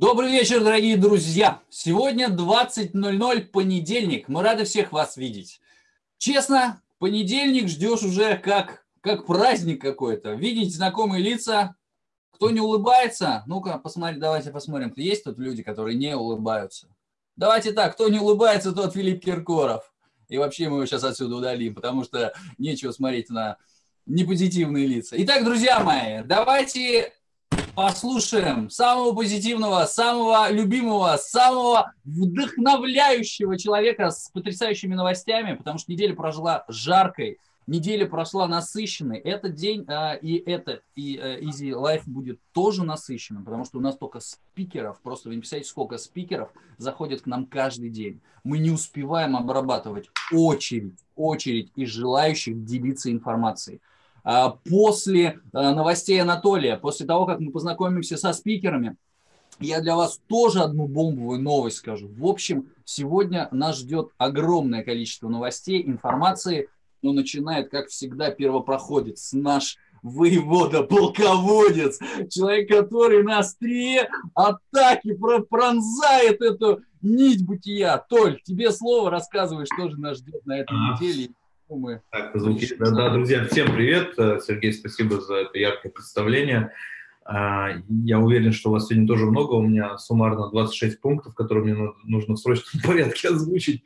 Добрый вечер, дорогие друзья! Сегодня 20.00, понедельник. Мы рады всех вас видеть. Честно, понедельник ждешь уже как, как праздник какой-то. Видеть знакомые лица. Кто не улыбается? Ну-ка, посмотри, давайте посмотрим. Есть тут люди, которые не улыбаются? Давайте так, кто не улыбается, тот Филипп Киркоров. И вообще мы его сейчас отсюда удалим, потому что нечего смотреть на непозитивные лица. Итак, друзья мои, давайте послушаем самого позитивного, самого любимого, самого вдохновляющего человека с потрясающими новостями, потому что неделя прожила жаркой, неделя прошла насыщенной. Этот день э, и это, и э, Easy Life будет тоже насыщенным, потому что у нас только спикеров, просто вы не представляете, сколько спикеров заходят к нам каждый день. Мы не успеваем обрабатывать очередь, очередь из желающих делиться информацией. А, после а, новостей Анатолия, после того, как мы познакомимся со спикерами, я для вас тоже одну бомбовую новость скажу. В общем, сегодня нас ждет огромное количество новостей, информации, но начинает, как всегда, первопроходец, наш воевода, полководец, человек, который на острие атаки пронзает эту нить бытия. Толь, тебе слово, рассказывай, что же нас ждет на этой неделе мы... Так, звуки. Да, да, друзья, всем привет. Сергей, спасибо за это яркое представление. А, я уверен, что у вас сегодня тоже много. У меня суммарно 26 пунктов, которые мне нужно в срочном порядке озвучить.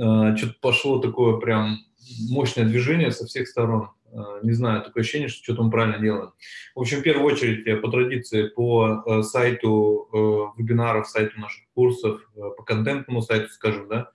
А, что-то пошло такое прям мощное движение со всех сторон. Не знаю, такое ощущение, что что-то мы правильно делаем. В общем, в первую очередь, по традиции, по э, сайту э, вебинаров, сайту наших курсов, э, по контентному сайту, скажем, да,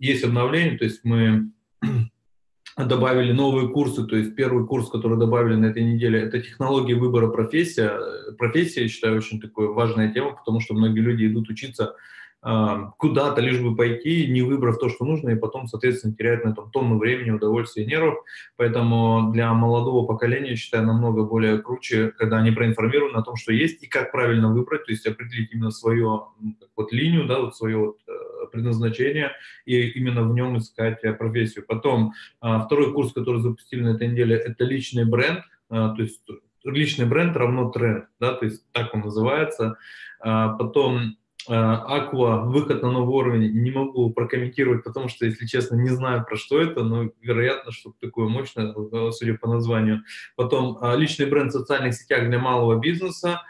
есть обновление, то есть мы добавили новые курсы, то есть первый курс, который добавили на этой неделе, это технологии выбора профессия. Профессия, я считаю, очень такая важная тема, потому что многие люди идут учиться куда-то, лишь бы пойти, не выбрав то, что нужно, и потом, соответственно, теряют на этом тонну времени, удовольствия и нервов. Поэтому для молодого поколения, считаю, намного более круче, когда они проинформированы о том, что есть, и как правильно выбрать, то есть определить именно свою вот, линию, да, вот свое вот, э, предназначение и именно в нем искать э, профессию. Потом а, второй курс, который запустили на этой неделе, это личный бренд, а, то есть личный бренд равно тренд, да, то есть так он называется. А, потом Аква, выход на новый уровень, не могу прокомментировать, потому что, если честно, не знаю, про что это, но вероятно, что такое мощное, судя по названию. Потом личный бренд в социальных сетях для малого бизнеса.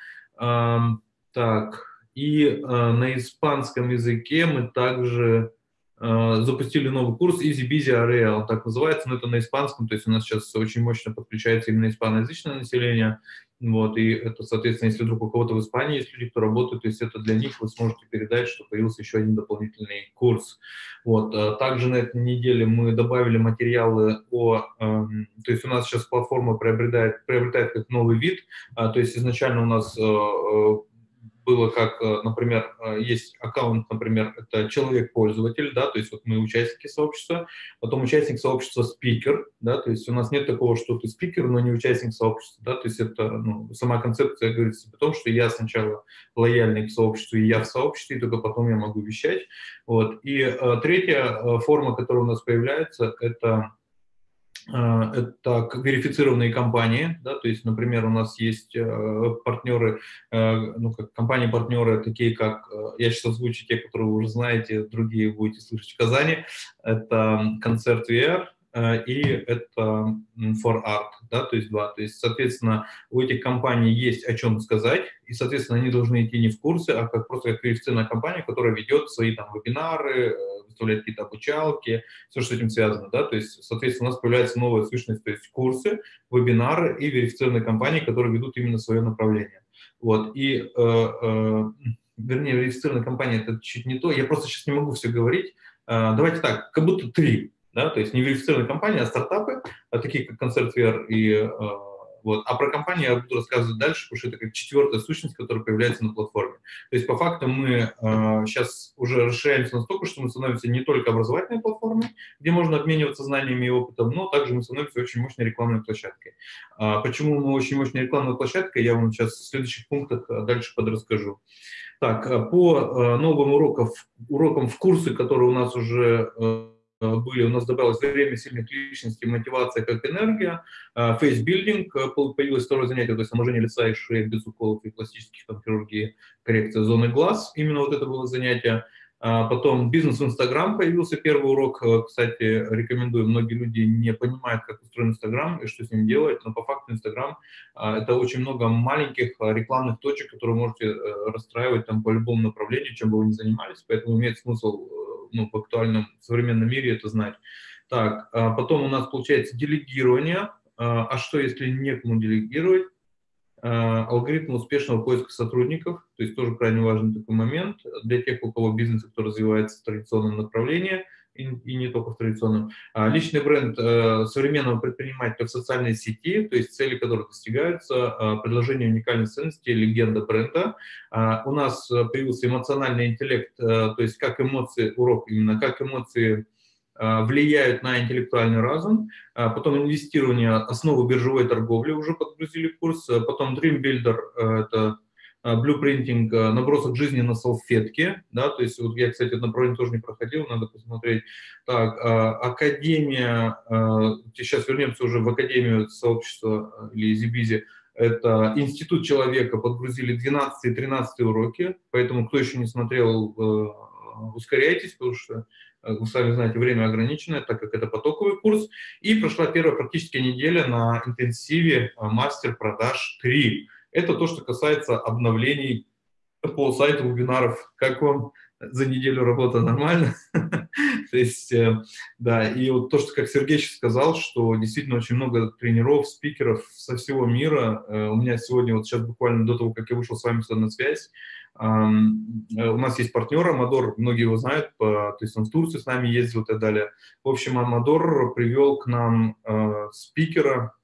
Так, и э, на испанском языке мы также э, запустили новый курс Easy Busy Area, так называется, но это на испанском, то есть у нас сейчас очень мощно подключается именно испаноязычное население, вот, и это, соответственно, если вдруг у кого-то в Испании есть люди, кто работает, то есть это для них вы сможете передать, что появился еще один дополнительный курс. Вот, э, также на этой неделе мы добавили материалы о, э, то есть у нас сейчас платформа приобретает, приобретает как новый вид, э, то есть изначально у нас э, э было как, э, например, э, есть аккаунт, например, это человек-пользователь, да, то есть вот мы участники сообщества, потом участник сообщества спикер, да, то есть у нас нет такого, что ты спикер, но не участник сообщества, да, то есть это ну, сама концепция говорит о том, что я сначала лояльный к сообществу, и я в сообществе, и только потом я могу вещать, вот. И э, третья э, форма, которая у нас появляется, это это верифицированные компании, да, то есть, например, у нас есть э, партнеры, э, ну, как компании-партнеры, такие как, я сейчас озвучу те, которые вы уже знаете, другие будете слышать в Казани, это концерт VR, и это for art, да, то есть два. То есть, соответственно, у этих компаний есть о чем сказать, и, соответственно, они должны идти не в курсы, а как просто как верифицированная компания, которая ведет свои там вебинары, выставлять какие-то обучалки, все, что с этим связано, да, то есть, соответственно, у нас появляется новая сущность, то есть курсы, вебинары и верифицированные компании, которые ведут именно свое направление. Вот, и, э, э, вернее, верифицированная компания – это чуть не то, я просто сейчас не могу все говорить, э, давайте так, как будто три, да, то есть не верифицированные компании, а стартапы, а такие как Концертвер и э, вот. А про компанию я буду рассказывать дальше, потому что это как четвертая сущность, которая появляется на платформе. То есть по факту мы э, сейчас уже расширяемся настолько, что мы становимся не только образовательной платформой, где можно обмениваться знаниями и опытом, но также мы становимся очень мощной рекламной площадкой. А почему мы очень мощной рекламной площадкой, я вам сейчас в следующих пунктах э, дальше подрасскажу. Так, э, по э, новым урокам, урокам в курсы, которые у нас уже были, у нас добавилось время сильных личностей, мотивация как энергия, фейсбилдинг, появилось второе занятие, то есть омоложение лица и шеи без уколов и пластических там, хирургии, коррекция зоны глаз, именно вот это было занятие. А потом бизнес в Инстаграм появился первый урок. Э, кстати, рекомендую. Многие люди не понимают, как устроен Инстаграм и что с ним делать, но по факту Инстаграм это очень много маленьких рекламных точек, которые можете э, расстраивать там по любому направлению, чем бы вы ни занимались. Поэтому имеет смысл э, ну, в актуальном современном мире это знать. Так, потом у нас получается делегирование. А что, если некому делегировать? Э, алгоритм успешного поиска сотрудников, то есть тоже крайне важный такой момент для тех, у кого бизнес, кто развивается в традиционном направлении, и, не только в традиционном. А личный бренд э, современного предпринимателя в социальной сети, то есть цели, которые достигаются, э, предложение уникальной ценности, легенда бренда. Э, у нас появился эмоциональный интеллект, э, то есть как эмоции, урок именно, как эмоции Э, влияют на интеллектуальный разум, э, потом инвестирование, основу биржевой торговли уже подгрузили курс, э, потом Dream Builder, это блюпринтинг, набросок жизни на салфетке, да, то есть вот я, кстати, это направление тоже не проходил, надо посмотреть. Так, Академия, сейчас вернемся уже в Академию сообщества или Зибизи, это Институт человека, подгрузили 12 и 13 уроки, поэтому кто еще не смотрел, ускоряйтесь, потому что Э, вы сами знаете, время ограниченное, так как это потоковый курс. И прошла первая практически неделя на интенсиве э, мастер продаж 3. Это то, что касается обновлений по сайту вебинаров. Как вам за неделю работа нормально? То есть, э, да, и вот то, что, как Сергей сказал, что действительно очень много тренеров, спикеров со всего мира. У меня сегодня, вот сейчас буквально до того, как я вышел с вами сюда на связь, Э, у нас есть партнер Амадор, многие его знают, то есть он в Турцию с нами ездил и так далее. В общем, Амадор привел к нам э, спикера,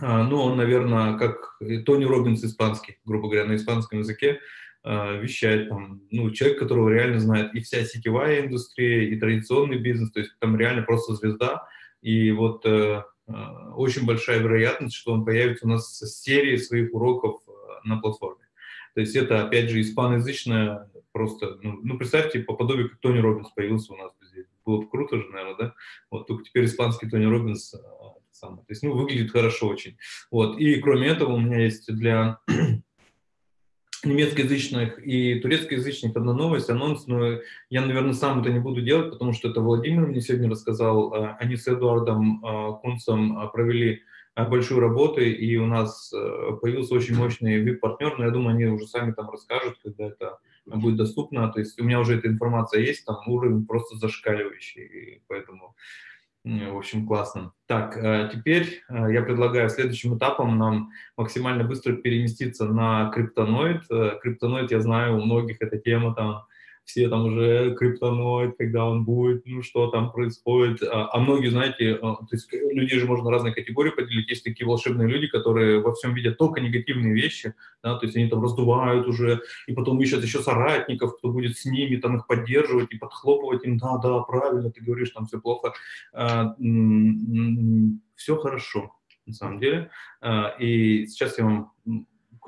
э, ну, он, наверное, как Тони Робинс испанский, грубо говоря, на испанском языке, вещает там, ну, человек, которого реально знает и вся сетевая индустрия, и традиционный бизнес, то есть там реально просто звезда, и вот э, очень большая вероятность, что он появится у нас с серией своих уроков на платформе. То есть это, опять же, испаноязычная просто, ну, ну представьте, по подобию, как Тони Робинс появился у нас здесь. Было бы круто же, наверное, да? Вот только теперь испанский Тони Робинс а, самое. То есть, ну, выглядит хорошо очень. Вот. И кроме этого у меня есть для немецкоязычных и турецкоязычных одна новость, анонс, но я, наверное, сам это не буду делать, потому что это Владимир мне сегодня рассказал. А, они с Эдуардом а, Кунцем провели большую работу, и у нас э, появился очень мощный VIP-партнер, но я думаю, они уже сами там расскажут, когда это будет доступно. То есть у меня уже эта информация есть, там уровень просто зашкаливающий, и поэтому, в общем, классно. Так, э, теперь э, я предлагаю следующим этапом нам максимально быстро переместиться на криптоноид. Криптоноид, я знаю, у многих эта тема там все там уже криптоноид, когда он будет, ну что там происходит. А, а многие, знаете, а, то есть людей же можно разные категории поделить. Есть такие волшебные люди, которые во всем видят только негативные вещи, да, то есть они там раздувают уже, и потом ищут еще соратников, кто будет с ними там их поддерживать и подхлопывать им, да, да, правильно, ты говоришь, там все плохо. А, все хорошо, на самом деле. А, и сейчас я вам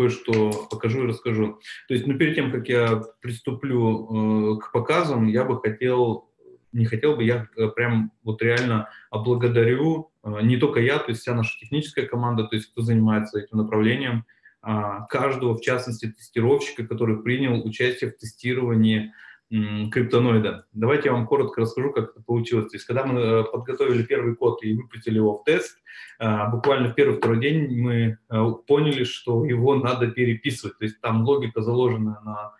кое-что покажу и расскажу. То есть, ну, перед тем, как я приступлю э, к показам, я бы хотел, не хотел бы, я э, прям вот реально облагодарю, э, не только я, то есть вся наша техническая команда, то есть кто занимается этим направлением, э, каждого, в частности, тестировщика, который принял участие в тестировании криптоноида. Давайте я вам коротко расскажу, как это получилось. То есть, когда мы э, подготовили первый код и выпустили его в тест, э, буквально в первый-второй день мы э, поняли, что его надо переписывать. То есть, там логика заложена на,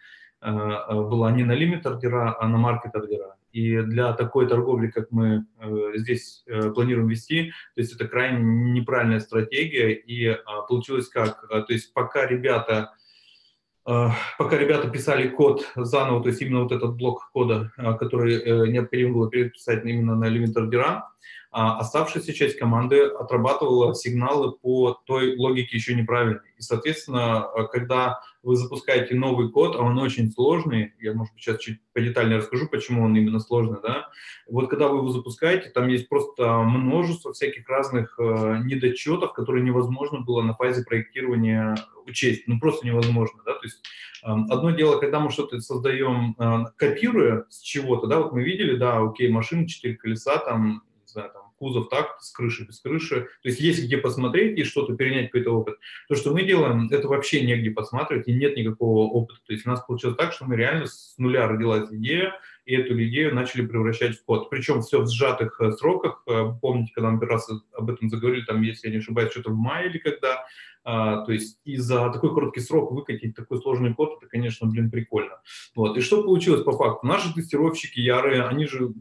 была не на лимит ордера, а на маркет ордера. И для такой торговли, как мы здесь планируем вести, то есть это крайне неправильная стратегия. И получилось как? То есть пока ребята пока ребята писали код заново, то есть именно вот этот блок кода, а, который э, необходимо было переписать именно на элемент ордера, а оставшаяся часть команды отрабатывала сигналы по той логике еще неправильной. И, соответственно, когда вы запускаете новый код, а он очень сложный, я, может быть, сейчас чуть подетальнее расскажу, почему он именно сложный, да, вот когда вы его запускаете, там есть просто множество всяких разных э, недочетов, которые невозможно было на фазе проектирования учесть, ну просто невозможно, да, то есть э, одно дело, когда мы что-то создаем, э, копируя с чего-то, да, вот мы видели, да, окей, машина, четыре колеса, там, знаю, там, кузов так, с крыши, без крыши. То есть есть где посмотреть и что-то перенять, какой-то опыт. То, что мы делаем, это вообще негде посматривать, и нет никакого опыта. То есть у нас получилось так, что мы реально с нуля родилась идея, и эту идею начали превращать в код. Причем все в сжатых э, сроках. Э, помните, когда мы первый раз об этом заговорили, там, если я не ошибаюсь, что-то в мае или когда, а, то есть и за такой короткий срок выкатить такой сложный код, это, конечно, блин, прикольно. Вот. И что получилось по факту? Наши тестировщики ярые, они же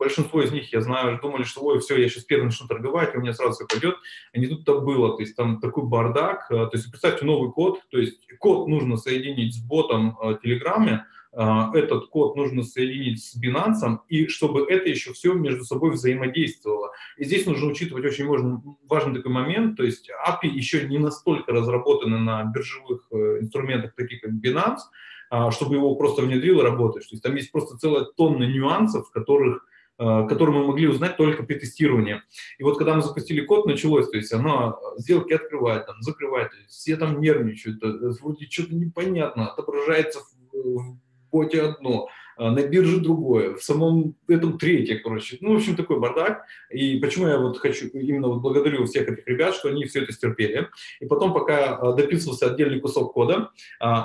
большинство из них, я знаю, думали, что, ой, все, я сейчас первый начну торговать, у меня сразу все пойдет. А не тут-то было, то есть там такой бардак. Э, то есть представьте новый код, то есть код нужно соединить с ботом э, Телеграме, э, этот код нужно соединить с Binance, и чтобы это еще все между собой взаимодействовало. И здесь нужно учитывать очень важный, важный такой момент, то есть API еще не настолько разработаны на биржевых инструментах, таких как Binance, чтобы его просто внедрил и работать. То есть там есть просто целая тонна нюансов, которых Э, который мы могли узнать только при тестировании. И вот когда мы запустили код, началось, то есть оно сделки открывает, там, закрывает, все там нервничают, э, вроде что-то непонятно, отображается в, боте одно, на бирже другое, в самом этом третье, короче. Ну, в общем, такой бардак. И почему я вот хочу, именно вот благодарю всех этих ребят, что они все это стерпели. И потом, пока дописывался отдельный кусок кода,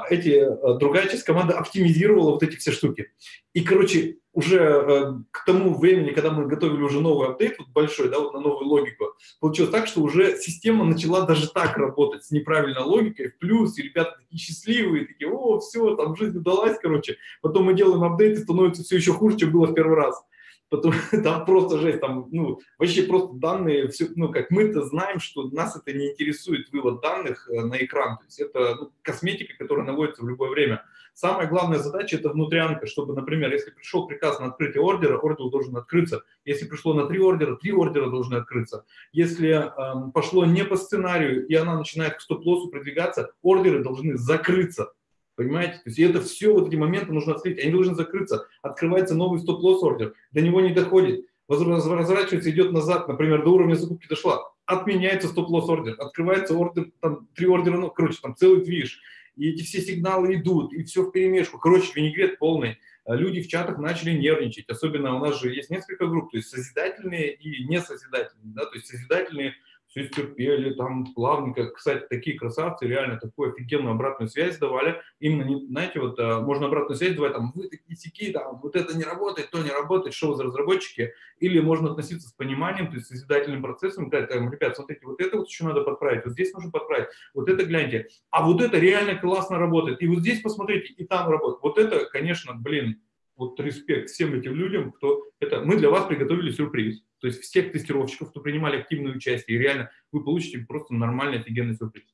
эти, другая часть команды оптимизировала вот эти все штуки. И, короче, уже э, к тому времени, когда мы готовили уже новый апдейт, вот большой, да, вот на новую логику, получилось так, что уже система начала даже так работать, с неправильной логикой, в плюс, и ребята такие счастливые, такие, о, все, там жизнь удалась, короче. Потом мы делаем апдейт, и становится все еще хуже, чем было в первый раз. Потом, там просто жесть, там, ну, вообще просто данные, все, ну, как мы-то знаем, что нас это не интересует вывод данных э, на экран, то есть это ну, косметика, которая наводится в любое время. Самая главная задача – это внутрянка, чтобы, например, если пришел приказ на открытие ордера, ордер должен открыться. Если пришло на три ордера, три ордера должны открыться. Если э, пошло не по сценарию, и она начинает к стоп-лоссу продвигаться, ордеры должны закрыться. Понимаете? То есть это все вот эти моменты нужно отследить. Они должны закрыться. Открывается новый стоп-лосс ордер. До него не доходит. Разворачивается, идет назад. Например, до уровня закупки дошла. Отменяется стоп-лосс ордер. Открывается ордер, там три ордера, ну, короче, там целый движ и эти все сигналы идут, и все в перемешку. Короче, винегрет полный. А люди в чатах начали нервничать. Особенно у нас же есть несколько групп, то есть созидательные и несозидательные. Да? То есть созидательные все терпели, там плавненько. Кстати, такие красавцы реально такую офигенную обратную связь давали. Именно, знаете, вот а, можно обратную связь давать, там, вы такие сики, там, вот это не работает, то не работает, что за разработчики. Или можно относиться с пониманием, то есть созидательным процессом, сказать, там, ребят, смотрите, вот это вот еще надо подправить, вот здесь нужно подправить, вот это гляньте. А вот это реально классно работает. И вот здесь посмотрите, и там работает. Вот это, конечно, блин, вот респект всем этим людям, кто это. Мы для вас приготовили сюрприз. То есть всех тестировщиков, кто принимали активное участие, и реально вы получите просто нормальный, офигенный сюрприз.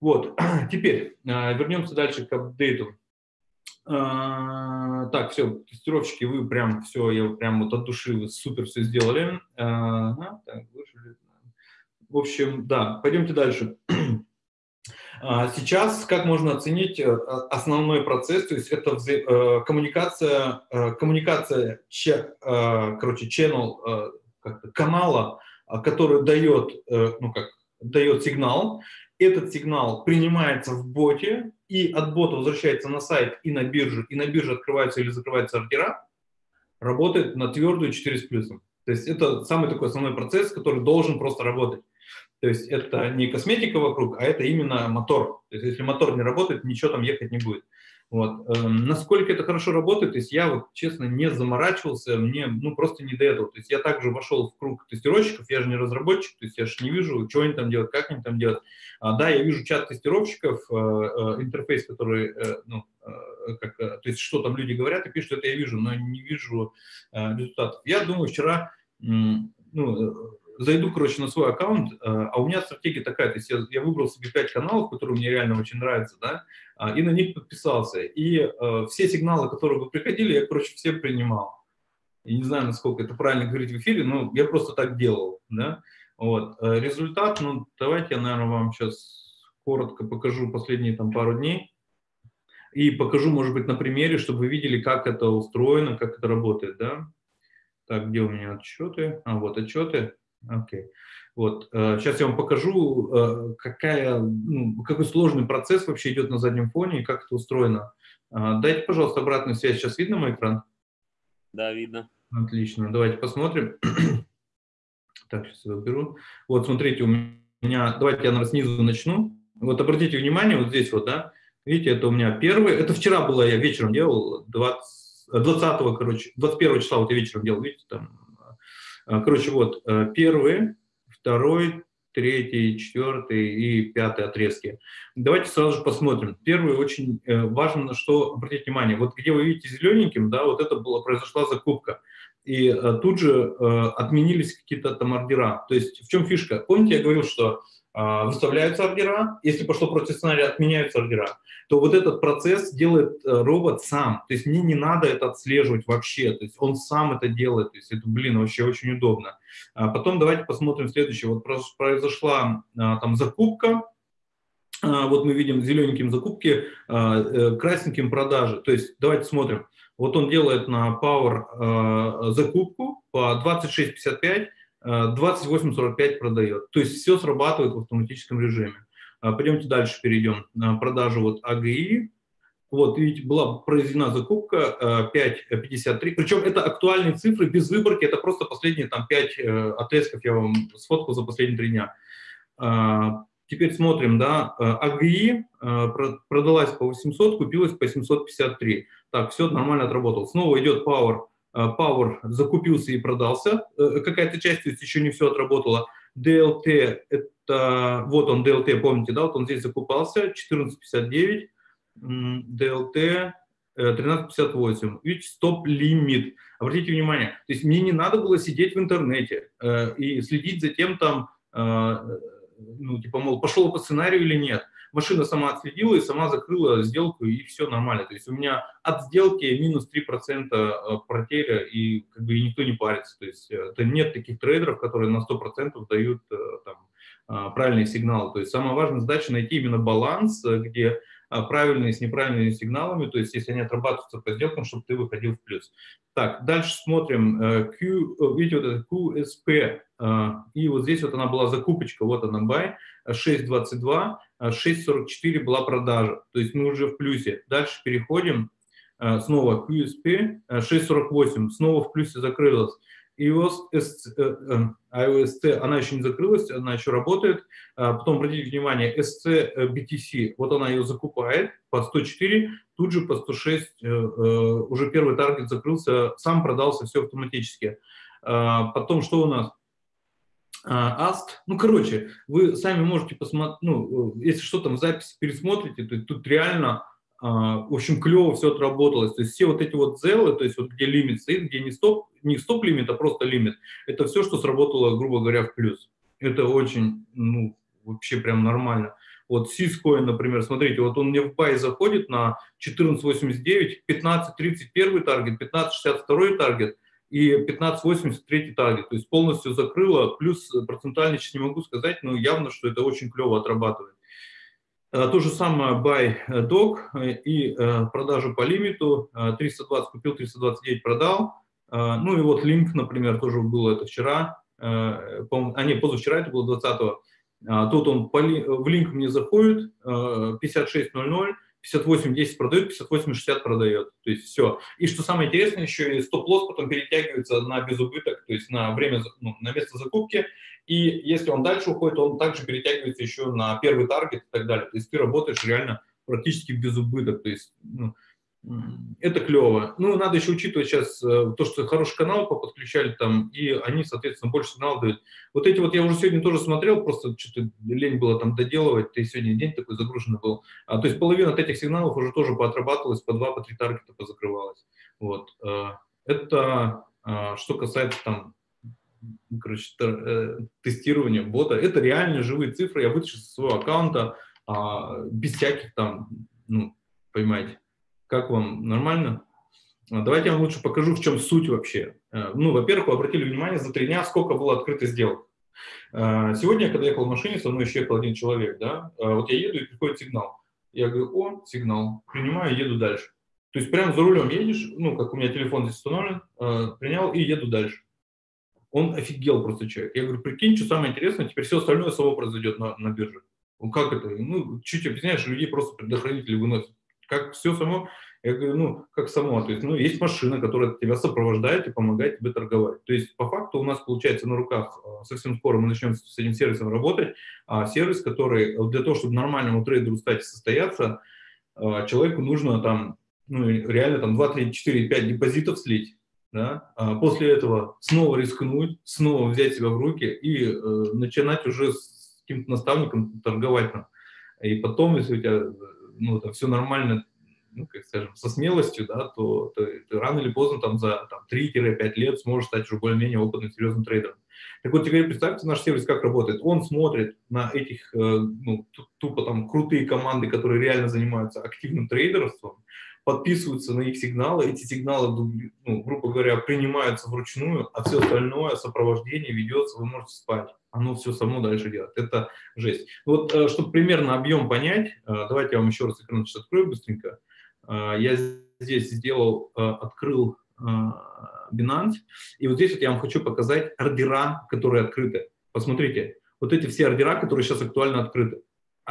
Вот, теперь э, вернемся дальше к апдейту. Э, так, все, тестировщики, вы прям все, я прям вот от души вы супер все сделали. Э, в общем, да, пойдемте дальше. А, сейчас как можно оценить э, основной процесс, то есть это коммуникация, коммуникация, короче, channel, канала, который дает, ну как, дает сигнал, этот сигнал принимается в боте, и от бота возвращается на сайт и на биржу, и на бирже открываются или закрываются ордера, работает на твердую 4 с плюсом. То есть это самый такой основной процесс, который должен просто работать. То есть это не косметика вокруг, а это именно мотор. То есть если мотор не работает, ничего там ехать не будет. Вот. Эм, насколько это хорошо работает, то есть я вот честно не заморачивался, мне ну просто не до этого. То есть я также вошел в круг тестировщиков, я же не разработчик, то есть я же не вижу, что они там делают, как они там делают. А, да, я вижу чат тестировщиков, э, э, интерфейс, который, э, ну, как, то есть что там люди говорят и пишут, это я вижу, но не вижу результатов. Я думаю, вчера ну, зайду, короче, на свой аккаунт, э, а у меня стратегия такая, то есть я, я выбрал себе 5 каналов, которые мне реально очень нравятся, да, а, и на них подписался. И э, все сигналы, которые бы приходили, я, короче, все принимал. Я не знаю, насколько это правильно говорить в эфире, но я просто так делал, да. Вот. Э, результат, ну, давайте я, наверное, вам сейчас коротко покажу последние там пару дней и покажу, может быть, на примере, чтобы вы видели, как это устроено, как это работает, да. Так, где у меня отчеты? А, вот отчеты. Окей. Okay. Вот, сейчас э, я вам покажу, э, какая, ну, какой сложный процесс вообще идет на заднем фоне и как это устроено. Дайте, пожалуйста, обратную связь. Сейчас видно мой экран? Да, видно. Отлично. Давайте посмотрим. Так, сейчас я выберу. Вот, смотрите, у меня... Давайте я, наверное, снизу начну. Вот обратите внимание, вот здесь вот, да, видите, это у меня первый. Это вчера было, я вечером делал, 20, 20 короче, 21 числа вот я вечером делал, видите, там. А, короче, вот, э, первый, второй, третий, четвертый и пятый отрезки. Давайте сразу же посмотрим. Первый очень э, важно, на что обратить внимание. Вот где вы видите зелененьким, да, вот это была, произошла закупка и э, тут же отменились какие-то там ордера. То есть в чем фишка? Помните, я говорил, что выставляются ордера, если пошло против сценария, отменяются ордера, то вот этот процесс делает э, робот сам. То есть мне не надо это отслеживать вообще, то есть он сам это делает, то есть это, блин, вообще очень удобно. А потом давайте посмотрим следующее. Вот произошла э, там закупка, вот мы видим зелененьким закупки, э, красненьким продажи. То есть давайте смотрим. Вот он делает на Power закупку по 26.55, э, 28.45 продает. То есть все срабатывает в автоматическом режиме. Э, пойдемте дальше перейдем продажу вот AGI. Вот, видите, была произведена закупка э, 5.53. Причем это актуальные цифры без выборки. Это просто последние там 5 э, отрезков я вам сфоткал за последние три дня. Э, теперь смотрим, да, э, продалась по 800, купилась по 753. Так, все нормально отработал. Снова идет Power. Э, Power закупился и продался. Э, какая-то часть, то есть еще не все отработала. DLT, это, вот он DLT, помните, да, вот он здесь закупался, 14.59. DLT 13.58. Видите, стоп-лимит. Обратите внимание, то есть мне не надо было сидеть в интернете э, и следить за тем, там, э, ну, типа, мол, пошел по сценарию или нет машина сама отследила и сама закрыла сделку, и все нормально. То есть у меня от сделки минус 3% э, потеря, и как бы и никто не парится. То есть э, это нет таких трейдеров, которые на 100% дают э, там, правильные сигналы. То есть самая важная задача найти именно баланс, где правильные с неправильными сигналами, то есть если они отрабатываются по сделкам, чтобы ты выходил в плюс. Так, дальше смотрим. Q, видите, вот это QSP, и вот здесь вот она была закупочка, вот она buy, 6.22, 6.44 была продажа, то есть мы уже в плюсе. Дальше переходим, э, снова QSP 6.48, э, снова в плюсе закрылась. iOS, э, iOS она еще не закрылась, она еще работает. Потом обратите внимание, SC BTC, вот она ее закупает по 104, тут же по 106 уже первый таргет закрылся, сам продался все автоматически. Потом что у нас? Аст. Ну, короче, вы сами можете посмотреть, ну, если что там в записи пересмотрите, то тут реально, а, в общем, клево все отработалось. То есть все вот эти вот зелы, то есть вот где лимит стоит, где не стоп, не стоп-лимит, а просто лимит, это все, что сработало, грубо говоря, в плюс. Это очень, ну, вообще прям нормально. Вот Syscoin, например, смотрите, вот он мне в buy заходит на 14.89, 15.31 target, 15.62 target, и 1583 таргет, то есть полностью закрыла, плюс процентально сейчас не могу сказать, но явно, что это очень клево отрабатывает. Э, то же самое buy dog э, и э, продажа по лимиту, 320 купил, 329 продал, ну и вот линк, например, тоже было это вчера, а не, позавчера это было 20-го, тут он в линк мне заходит, 56.00, 58-10 продает, 58-60 продает. То есть все. И что самое интересное, еще и стоп-лосс потом перетягивается на безубыток, то есть на время, ну, на место закупки. И если он дальше уходит, он также перетягивается еще на первый таргет и так далее. То есть ты работаешь реально практически без убыток. То есть ну, это клево. Ну, надо еще учитывать сейчас э, то, что хороший канал подключали там, и они, соответственно, больше сигнал дают. Вот эти вот я уже сегодня тоже смотрел, просто что-то лень было там доделывать, ты сегодня день такой загруженный был. А, то есть половина от этих сигналов уже тоже поотрабатывалась, по два, по три таргета позакрывалась. Вот. Э, это э, что касается там короче, тестирования бота. Это реально живые цифры, я вытащил со своего аккаунта а, без всяких там, ну, понимаете, как вам? Нормально? Давайте я вам лучше покажу, в чем суть вообще. Ну, во-первых, вы обратили внимание, за три дня сколько было открыто сделок. Сегодня, когда ехал в машине, со мной еще ехал один человек, да, вот я еду и приходит сигнал. Я говорю, о, сигнал, принимаю, еду дальше. То есть прямо за рулем едешь, ну, как у меня телефон здесь установлен, принял и еду дальше. Он офигел просто человек. Я говорю, прикинь, что самое интересное, теперь все остальное само произойдет на, на бирже. Ну, как это? Ну, чуть объясняешь, людей просто предохранители выносят. Как все само? Я говорю, ну, как само? То есть, ну, есть машина, которая тебя сопровождает и помогает тебе торговать. То есть, по факту у нас получается на руках, э, совсем скоро мы начнем с этим сервисом работать, а сервис, который для того, чтобы нормальному трейдеру стать состояться, э, человеку нужно там, ну, реально там 2, 3, 4, 5 депозитов слить, да, а после этого снова рискнуть, снова взять себя в руки и э, начинать уже с каким-то наставником торговать. И потом, если у тебя ну, там все нормально, ну, как скажем, со смелостью, да, то, то ты рано или поздно там за там, 3-5 лет сможешь стать уже более-менее опытным, серьезным трейдером. Так вот, теперь представьте наш сервис, как работает. Он смотрит на этих, э, ну, тупо там крутые команды, которые реально занимаются активным трейдерством, подписываются на их сигналы, эти сигналы, ну, грубо говоря, принимаются вручную, а все остальное сопровождение ведется, вы можете спать. Оно все само дальше делает. Это жесть. Вот, э, чтобы примерно объем понять, э, давайте я вам еще раз экран открою быстренько. Э, я здесь сделал, открыл Binance, и вот здесь вот я вам хочу показать ордера, которые открыты. Посмотрите, вот эти все ордера, которые сейчас актуально открыты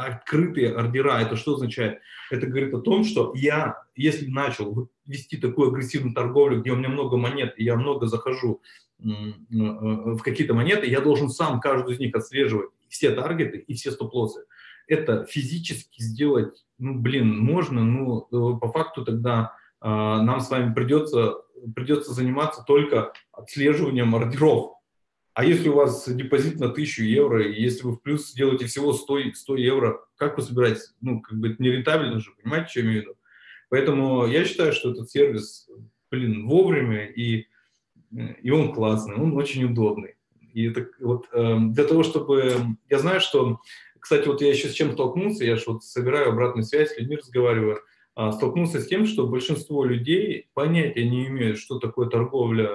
открытые ордера, это что означает? Это говорит о том, что я, если начал вести такую агрессивную торговлю, где у меня много монет, и я много захожу в какие-то монеты, я должен сам каждую из них отслеживать, все таргеты и все стоп-лоссы. Это физически сделать, ну, блин, можно, ну, э, по факту тогда э, нам с вами придется, придется заниматься только отслеживанием ордеров, а если у вас депозит на 1000 евро, и если вы в плюс сделаете всего 100, 100 евро, как вы собираетесь? Ну, как бы это не рентабельно же, понимаете, что я имею в виду? Поэтому я считаю, что этот сервис, блин, вовремя, и, и он классный, он очень удобный. И это вот э, для того, чтобы... Я знаю, что... Кстати, вот я еще с чем столкнулся, я же вот собираю обратную связь, с людьми разговариваю, э, столкнулся с тем, что большинство людей понятия не имеют, что такое торговля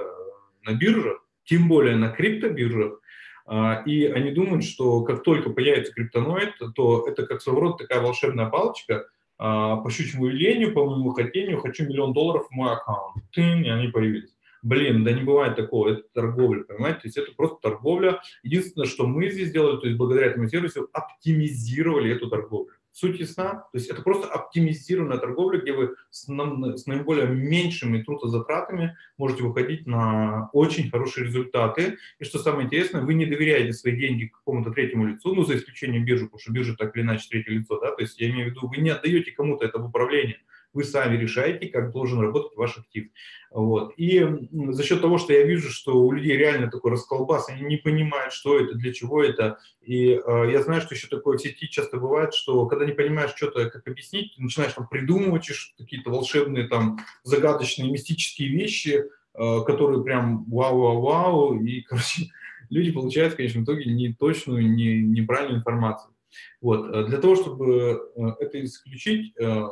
на биржах, тем более на криптобиржах, а, и они думают, что как только появится криптоноид, то это как своего рода такая волшебная палочка, а, по щучьему велению, по моему хотению, хочу миллион долларов в мой аккаунт. Тын, и они появились. Блин, да не бывает такого, это торговля, понимаете? То есть это просто торговля. Единственное, что мы здесь сделали, то есть благодаря этому сервису оптимизировали эту торговлю. Суть ясна? То есть это просто оптимизированная торговля, где вы с, с наиболее меньшими трудозатратами можете выходить на очень хорошие результаты. И что самое интересное, вы не доверяете свои деньги какому-то третьему лицу, ну, за исключением биржи, потому что биржа так или иначе третье лицо, да, то есть я имею в виду, вы не отдаете кому-то это в управление, вы сами решаете, как должен работать ваш актив. Вот. И за счет того, что я вижу, что у людей реально такой расколбас, они не понимают, что это, для чего это. И э, я знаю, что еще такое в сети часто бывает, что когда не понимаешь что-то, как объяснить, начинаешь там придумывать какие-то волшебные, там, загадочные, мистические вещи, э, которые прям вау-вау-вау, и, короче, люди получают в конечном итоге не точную, не, неправильную информацию. Вот. Для того, чтобы э, это исключить, э,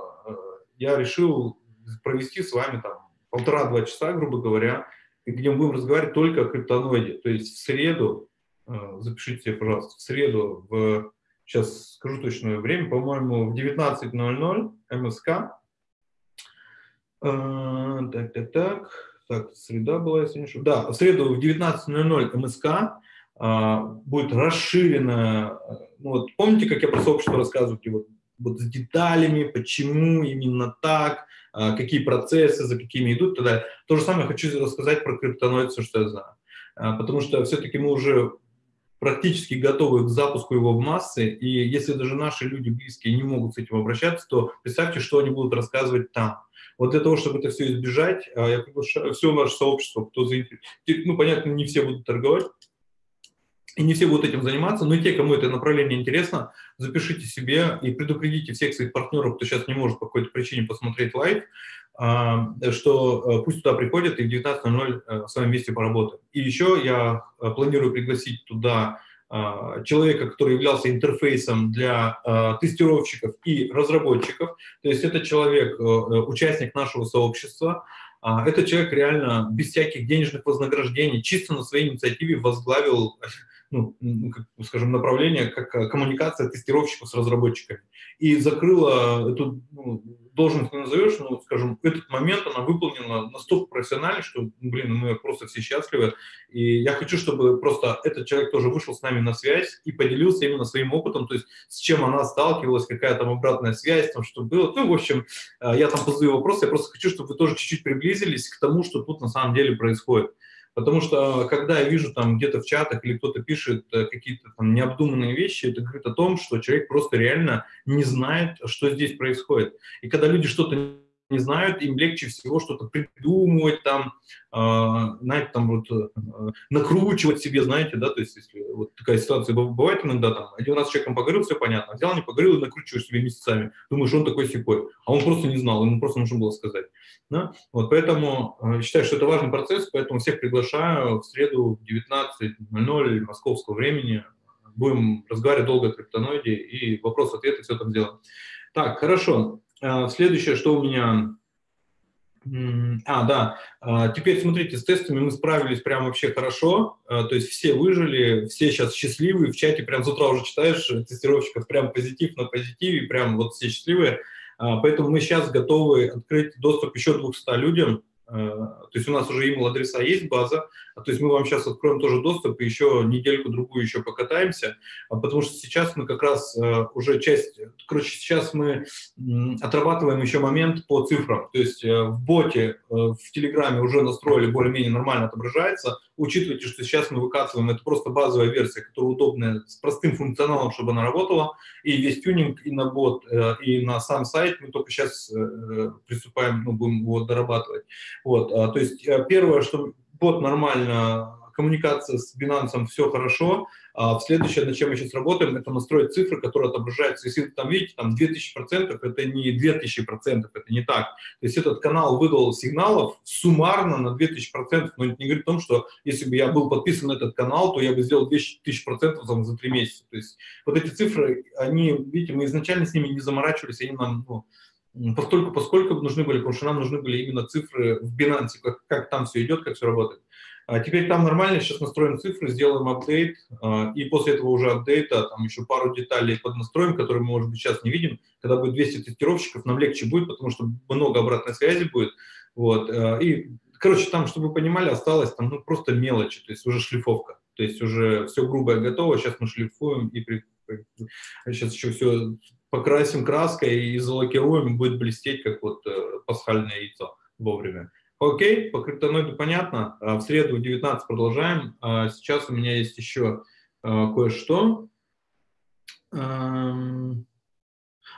я решил провести с вами там полтора-два часа, грубо говоря, где мы будем разговаривать только о криптоноиде. То есть в среду, э, запишите себе, пожалуйста, в среду, в, сейчас скажу точное время, по-моему, в 19.00 МСК. Э, так, так, так. Так, среда была, если не ошибаюсь. Да, в среду в 19.00 МСК э, будет расширенная, ну вот помните, как я про сообщество рассказываю, вот вот с деталями, почему именно так, а, какие процессы, за какими идут, тогда то же самое хочу рассказать про криптоноид, все, что я знаю. А, потому что все-таки мы уже практически готовы к запуску его в массы, и если даже наши люди близкие не могут с этим обращаться, то представьте, что они будут рассказывать там. Вот для того, чтобы это все избежать, а, я приглашаю все наше сообщество, кто заинтересован. Ну, понятно, не все будут торговать, и не все будут этим заниматься, но те, кому это направление интересно, запишите себе и предупредите всех своих партнеров, кто сейчас не может по какой-то причине посмотреть live, а, что э, пусть туда приходят и в 19.00 э, с вами вместе поработаем. И еще я э, планирую пригласить туда человека, который являлся интерфейсом для тестировщиков и разработчиков. То есть это человек, участник нашего сообщества, а, этот человек реально без всяких денежных вознаграждений, чисто на своей инициативе возглавил ну, как, скажем, направление, как э, коммуникация тестировщиков с разработчиками. И закрыла эту ну, должность, не назовешь, но, скажем, этот момент она выполнена настолько профессионально, что, блин, мы просто все счастливы. И я хочу, чтобы просто этот человек тоже вышел с нами на связь и поделился именно своим опытом, то есть с чем она сталкивалась, какая там обратная связь, там что было. Ну, в общем, э, я там позадаю вопросы, я просто хочу, чтобы вы тоже чуть-чуть приблизились к тому, что тут на самом деле происходит. Потому что, когда я вижу там где-то в чатах или кто-то пишет э, какие-то там необдуманные вещи, это говорит о том, что человек просто реально не знает, что здесь происходит. И когда люди что-то не знают, им легче всего что-то придумывать, там, э, знаете, там вот э, накручивать себе, знаете, да, то есть если вот такая ситуация бывает иногда, там, один раз с человеком поговорил, все понятно, взял, не поговорил и накручиваешь себе месяцами, думаешь, он такой секой, а он просто не знал, ему просто нужно было сказать. Да? Вот поэтому э, считаю, что это важный процесс, поэтому всех приглашаю в среду в 19.00 московского времени. Будем разговаривать долго о криптоноиде и вопрос-ответы все там сделаем. Так, хорошо. Э, следующее, что у меня... А, да, э, теперь смотрите, с тестами мы справились прям вообще хорошо, то есть все выжили, все сейчас счастливые, в чате прям с утра уже читаешь тестировщиков, прям позитив на позитиве, прям вот все счастливые. Поэтому мы сейчас готовы открыть доступ еще 200 людям. А, то есть у нас уже email адреса есть, база. А, то есть мы вам сейчас откроем тоже доступ и еще недельку-другую еще покатаемся. Потому что сейчас мы как раз уже часть... Короче, сейчас мы отрабатываем еще момент по цифрам. То есть э, в боте, э, в Телеграме уже настроили более-менее нормально отображается Учитывайте, что сейчас мы выкатываем, это просто базовая версия, которая удобная, с простым функционалом, чтобы она работала. И весь тюнинг и на бот, э, и на сам сайт мы только сейчас э, приступаем, ну, будем его дорабатывать. Вот, а, то есть э, первое, что бот нормально коммуникация с Binance все хорошо. А следующее, над чем мы сейчас работаем, это настроить цифры, которые отображаются. Если вы там видите, там 2000%, это не 2000%, это не так. То есть этот канал выдал сигналов суммарно на 2000%, но это не говорит о том, что если бы я был подписан на этот канал, то я бы сделал 2000% там, за 3 месяца. То есть вот эти цифры, они, видите, мы изначально с ними не заморачивались, они нам, ну, постольку, поскольку нужны были, потому что нам нужны были именно цифры в Binance, как, как там все идет, как все работает. А теперь там нормально, сейчас настроим цифры, сделаем апдейт, а, и после этого уже апдейта там еще пару деталей поднастроим, которые мы, может быть, сейчас не видим. Когда будет 200 тестировщиков, нам легче будет, потому что много обратной связи будет. Вот. А, и, короче, там, чтобы вы понимали, осталось там ну, просто мелочи, то есть уже шлифовка. То есть уже все грубое готово, сейчас мы шлифуем и при... сейчас еще все покрасим краской и залакируем, будет блестеть, как вот э, пасхальное яйцо вовремя. Окей, по криптоноиду понятно. А, в среду в 19 продолжаем. А, сейчас у меня есть еще а, кое-что.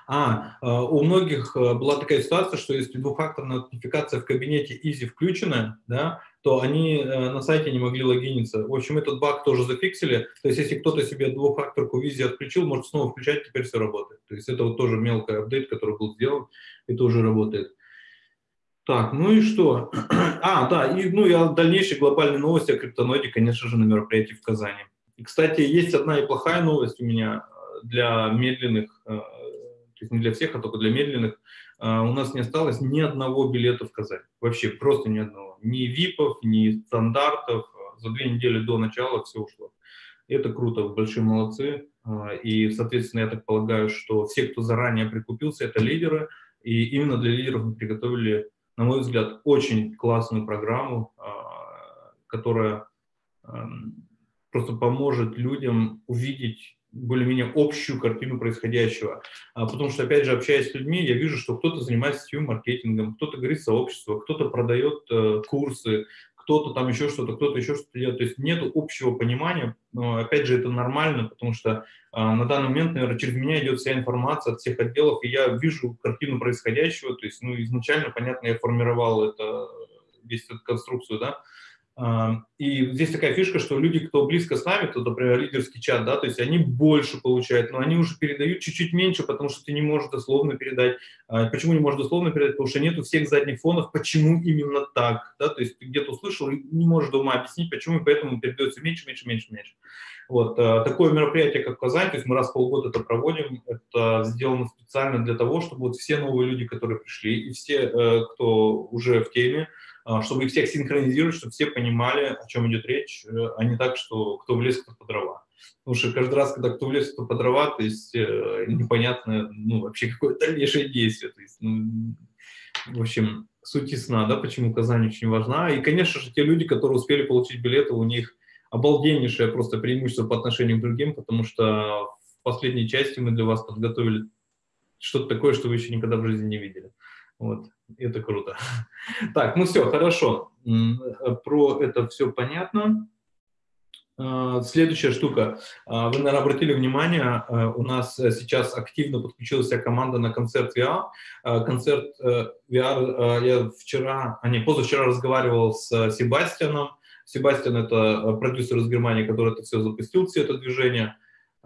А, у многих была такая ситуация, что если двухфакторная аутентификация в кабинете Easy включена, да, то они на сайте не могли логиниться. В общем, этот баг тоже зафиксили. То есть, если кто-то себе двухфакторку Easy отключил, может снова включать, теперь все работает. То есть, это вот тоже мелкий апдейт, который был сделан, и тоже работает. Так, ну и что? А, да, и ну и дальнейшие глобальные новости о криптоноиде, конечно же, на мероприятии в Казани. И, кстати, есть одна и плохая новость у меня э, для медленных, э, то есть не для всех, а только для медленных. Э, у нас не осталось ни одного билета в Казань. Вообще просто ни одного. Ни ВИПов, ни стандартов. За две недели до начала все ушло. Это круто, большие молодцы. И, соответственно, я так полагаю, что все, кто заранее прикупился, это лидеры. И именно для лидеров мы приготовили на мой взгляд, очень классную программу, а, которая просто поможет людям увидеть более-менее общую картину происходящего. А, потому что, опять же, общаясь с людьми, я вижу, что кто-то занимается сетевым маркетингом, кто-то говорит сообщество, кто-то продает э, курсы, кто-то там еще что-то, кто-то еще что-то делает. То есть нет общего понимания. Но, опять же, это нормально, потому что а, на данный момент, наверное, через меня идет вся информация от всех отделов, и я вижу картину происходящего. То есть, ну, изначально, понятно, я формировал это, весь эту конструкцию, да, и здесь такая фишка, что люди, кто близко с нами, то, например, лидерский чат, да, то есть они больше получают, но они уже передают чуть-чуть меньше, потому что ты не можешь дословно передать. А почему не можешь дословно передать? Потому что нету всех задних фонов, почему именно так, да, то есть ты где-то услышал и не можешь дома объяснить, почему, и поэтому передается меньше, меньше, меньше, меньше. Вот, а, такое мероприятие, как Казань, то есть мы раз в полгода это проводим, это сделано специально для того, чтобы вот все новые люди, которые пришли, и все, э, кто уже в теме, чтобы их всех синхронизировать, чтобы все понимали, о чем идет речь, э, а не так, что кто в лес, кто по дрова. Потому что каждый раз, когда кто в лес, кто по дрова, то есть э, непонятно, ну, вообще какое дальнейшее действие. То есть, ну, в общем, суть ясна, да, почему Казань очень важна. И, конечно же, те люди, которые успели получить билеты, у них обалденнейшее просто преимущество по отношению к другим, потому что в последней части мы для вас подготовили что-то такое, что вы еще никогда в жизни не видели. Вот, это круто. Так, ну все, хорошо. Про это все понятно. А, следующая штука. А, вы, наверное, обратили внимание, а, у нас сейчас активно подключилась вся команда на концерт VR. Концерт э, VR я вчера, а не, позавчера разговаривал с Себастьяном. Себастьян – это продюсер из Германии, который это все запустил, все это движение.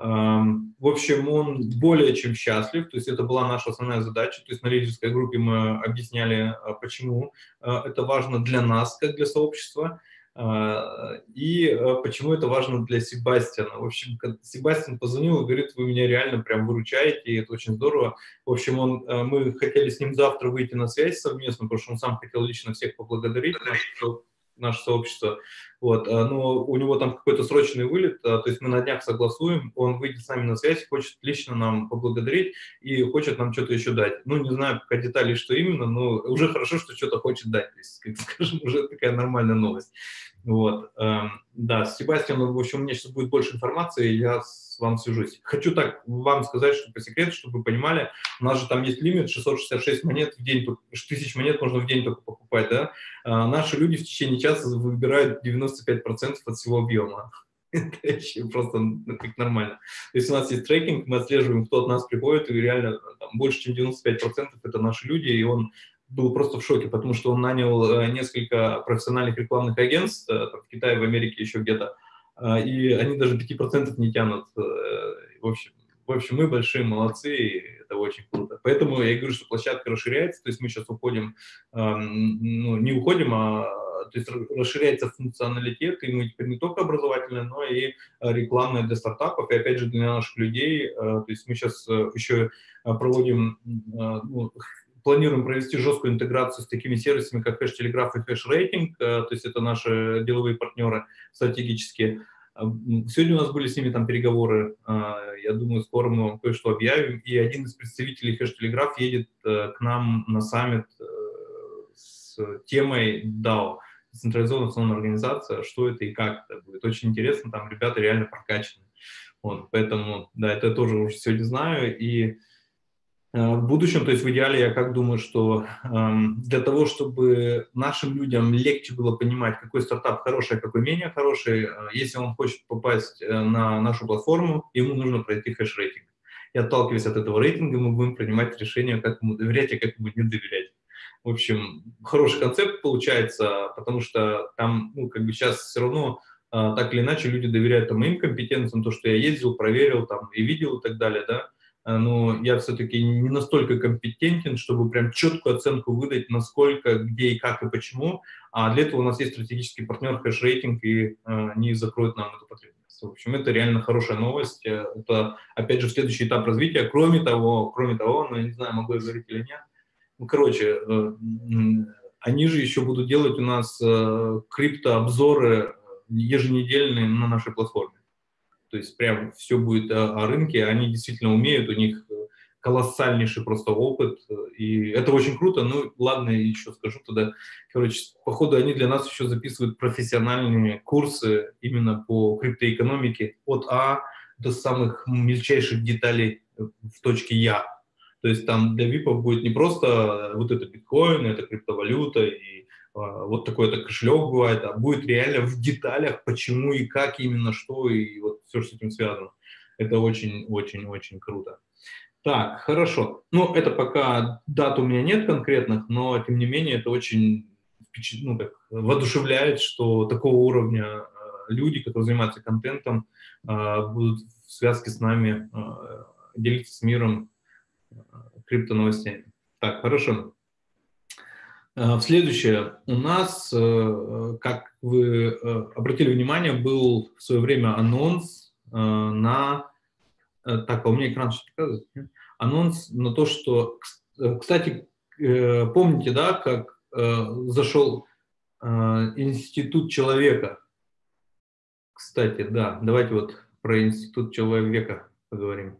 В общем, он более чем счастлив, то есть это была наша основная задача, то есть на лидерской группе мы объясняли, почему это важно для нас, как для сообщества, а, и а, почему это важно для Себастьяна? В общем, Себастьян позвонил и говорит, вы меня реально прям выручаете, и это очень здорово. В общем, он, а, мы хотели с ним завтра выйти на связь совместно, потому что он сам хотел лично всех поблагодарить, наше сообщество. Вот, но у него там какой-то срочный вылет, то есть мы на днях согласуем, он выйдет с нами на связь, хочет лично нам поблагодарить и хочет нам что-то еще дать. Ну, не знаю пока деталей, что именно, но уже хорошо, что что-то хочет дать, то есть, как скажем, уже такая нормальная новость. Вот, эм, да, с Себастьяном, в общем, у меня сейчас будет больше информации, я с вам свяжусь. Хочу так вам сказать, что по секрету, чтобы вы понимали, у нас же там есть лимит 666 монет в день, тысяч монет можно в день только покупать, да. А наши люди в течение часа выбирают 95% от всего объема. Это просто ну, как нормально. То есть у нас есть трекинг, мы отслеживаем, кто от нас приходит, и реально там, больше, чем 95% это наши люди, и он был просто в шоке, потому что он нанял э, несколько профессиональных рекламных агентств э, в Китае, в Америке, еще где-то, и они даже 5% не тянут. В общем, в общем, мы большие молодцы, и это очень круто. Поэтому я говорю, что площадка расширяется, то есть мы сейчас уходим, ну, не уходим, а то есть расширяется функционалитет, и мы теперь не только образовательная, но и рекламная для стартапов, и опять же для наших людей. То есть мы сейчас еще проводим ну, планируем провести жесткую интеграцию с такими сервисами, как хэш-телеграф и хэш-рейтинг, э, то есть это наши деловые партнеры стратегические. Э, сегодня у нас были с ними там переговоры, э, я думаю, скоро мы вам кое-что объявим, и один из представителей хэш-телеграф едет к нам на саммит с темой DAO, централизованная национальная организация, что это и как это будет. Очень интересно, там ребята реально прокачаны. Вот, поэтому, да, это тоже уже сегодня знаю, и в будущем, то есть в идеале, я как думаю, что эм, для того, чтобы нашим людям легче было понимать, какой стартап хороший, а какой менее хороший, э, если он хочет попасть э, на нашу платформу, ему нужно пройти хэш-рейтинг. И отталкиваясь от этого рейтинга, мы будем принимать решение, как ему доверять и как ему не доверять. В общем, хороший концепт получается, потому что там, ну, как бы сейчас все равно так или иначе люди доверяют там, моим компетенциям, то, что я ездил, проверил там и видел и так далее, да, Э, но я все-таки не настолько компетентен, чтобы прям четкую оценку выдать, насколько, где и как и почему. А для этого у нас есть стратегический партнер хэш-рейтинг, и э, они закроют нам эту потребность. В общем, это реально хорошая новость. Э, это, опять же, следующий этап развития. Кроме того, кроме того, ну, я не знаю, могу я говорить или нет, ну, короче, они же еще будут делать у нас криптообзоры еженедельные на нашей платформе. То есть прям все будет о, о рынке, они действительно умеют, у них э, колоссальнейший просто опыт, и это очень круто. Ну, ладно, еще скажу тогда. Короче, походу, они для нас еще записывают профессиональные курсы именно по криптоэкономике от А до самых мельчайших деталей в точке Я. То есть там для ВИПов будет не просто вот это биткоин, это криптовалюта и а, вот такой-то кошелек бывает, а будет реально в деталях, почему и как именно, что, и вот все, что с этим связано. Это очень-очень-очень круто. Так, хорошо. Ну, это пока дат у меня нет конкретных, но, тем не менее, это очень ну, так, воодушевляет, что такого уровня э, люди, которые занимаются контентом, э, будут в связке с нами делиться с миром э, криптоновостями. Так, хорошо. Э, следующее. У нас, э, как вы э, обратили внимание, был в свое время анонс на... Так, а у меня экран что показывает? Анонс на то, что... Кстати, помните, да, как зашел... институт человека. Кстати, да, давайте вот про институт человека поговорим.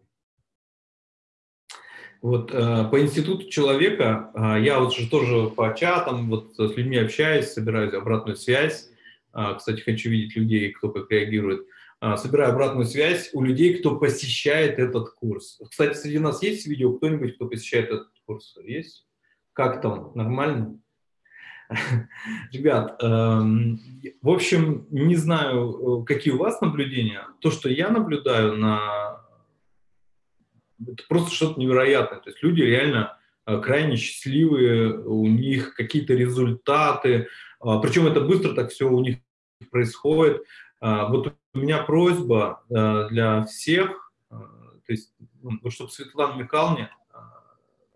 Вот э, по институту человека э, я вот же тоже по чатам вот с людьми общаюсь, собираю обратную связь. Э, кстати, хочу видеть людей, кто как реагирует. Собираю обратную связь у людей, кто посещает этот курс. Кстати, среди нас есть видео кто-нибудь, кто посещает этот курс? Есть? Как там? Нормально? Ребят, эм, в общем, не знаю, какие у вас наблюдения. То, что я наблюдаю на это просто что-то невероятное. То есть люди реально э, крайне счастливые, у них какие-то результаты, а, причем это быстро так все у них происходит. А, вот у меня просьба э, для всех, э, то есть, ну, вот чтобы Светлана Михайловна,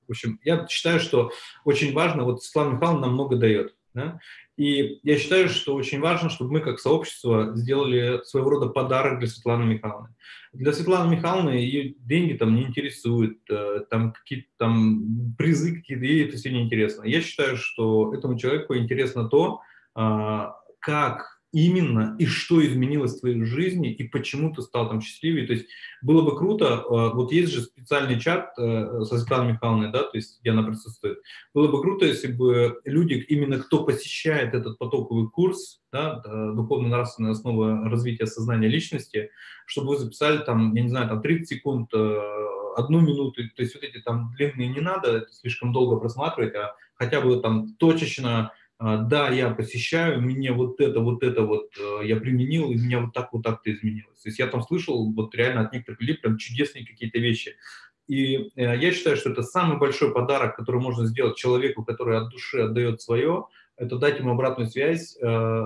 в общем, я считаю, что очень важно, вот Светлана Михайловна нам много дает, да? И я считаю, что очень важно, чтобы мы как сообщество сделали своего рода подарок для Светланы Михайловны. Для Светланы Михайловны ее деньги там не интересуют, э, там какие-то там призы какие-то, ей это все не интересно. Я считаю, что этому человеку интересно то, а, как именно и что изменилось в твоей жизни и почему ты стал там счастливее. То есть было бы круто, э, вот есть же специальный чат э, со Светланой Михайловной, да, то есть где она присутствует. Было бы круто, если бы люди, именно кто посещает этот потоковый курс, да, духовно-нравственная основа развития сознания личности, чтобы вы записали там, я не знаю, там 30 секунд, э, одну минуту, то есть вот эти там длинные не надо, слишком долго просматривать, а хотя бы там точечно да, я посещаю, мне вот это, вот это вот э, я применил, и меня вот так, вот так-то изменилось. То есть я там слышал вот реально от некоторых людей прям чудесные какие-то вещи. И э, я считаю, что это самый большой подарок, который можно сделать человеку, который от души отдает свое, это дать ему обратную связь, э,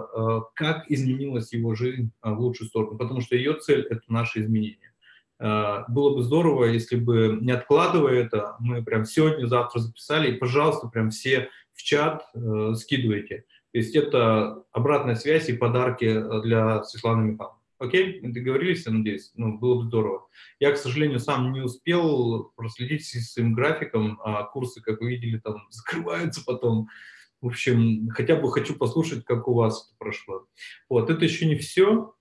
как изменилась его жизнь в лучшую сторону, потому что ее цель – это наше изменение. Было бы здорово, если бы, не откладывая это, мы прям сегодня, завтра записали, и, пожалуйста, прям все в чат э, скидывайте. То есть это обратная связь и подарки для Светланы Михайловны. Окей? Договорились, я надеюсь? Ну, было бы здорово. Я, к сожалению, сам не успел проследить с своим графиком, а курсы, как вы видели, там закрываются потом. В общем, хотя бы хочу послушать, как у вас это прошло. Вот, это еще не все.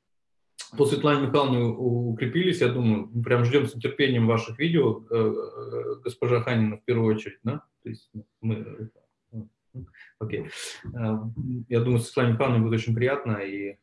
По Светлане Михайловне укрепились, я думаю, прям ждем с нетерпением ваших видео, э, э, госпожа Ханина в первую очередь, да? То есть мы Окей. Э, я думаю, Светлане Михайловне будет очень приятно, и,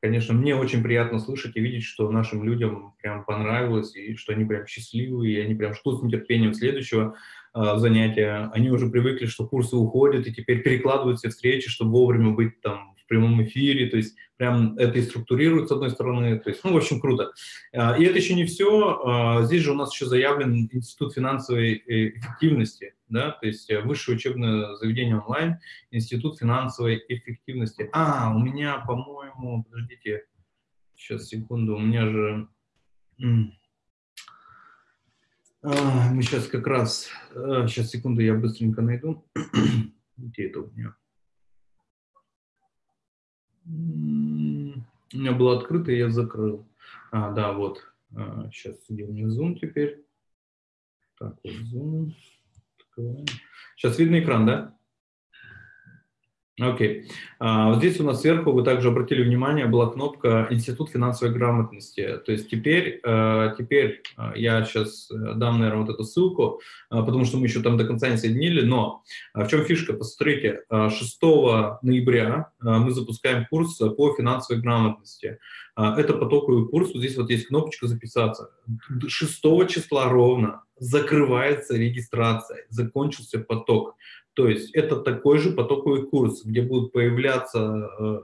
конечно, мне очень приятно слышать и видеть, что нашим людям прям понравилось, и что они прям счастливые, и они прям ждут с нетерпением следующего э, занятия. Они уже привыкли, что курсы уходят, и теперь перекладывают все встречи, чтобы вовремя быть там прямом эфире, то есть прям это и структурирует с одной стороны, то есть, ну, в общем, круто. А, и это еще не все, а, здесь же у нас еще заявлен Институт финансовой э, эффективности, да, то есть э, высшее учебное заведение онлайн, Институт финансовой эффективности. А, у меня, по-моему, подождите, сейчас, секунду, у меня же... А, мы сейчас как раз, сейчас, секунду, я быстренько найду. Где это у меня? У меня было открыто, я закрыл. А, да, вот. А, сейчас где у меня Zoom теперь? Так, вот Zoom. Сейчас видно экран, да? Окей. Okay. А, вот здесь у нас сверху, вы также обратили внимание, была кнопка «Институт финансовой грамотности». То есть теперь, а, теперь а, я сейчас э, дам, наверное, вот эту ссылку, потому что мы еще там до конца не соединили, но в чем фишка? Посмотрите, 6 ноября мы запускаем курс по финансовой грамотности. Это потоковый курс, вот здесь вот есть кнопочка «Записаться». 6 числа ровно закрывается регистрация, закончился поток. То есть это такой же потоковый курс, где будут появляться, э,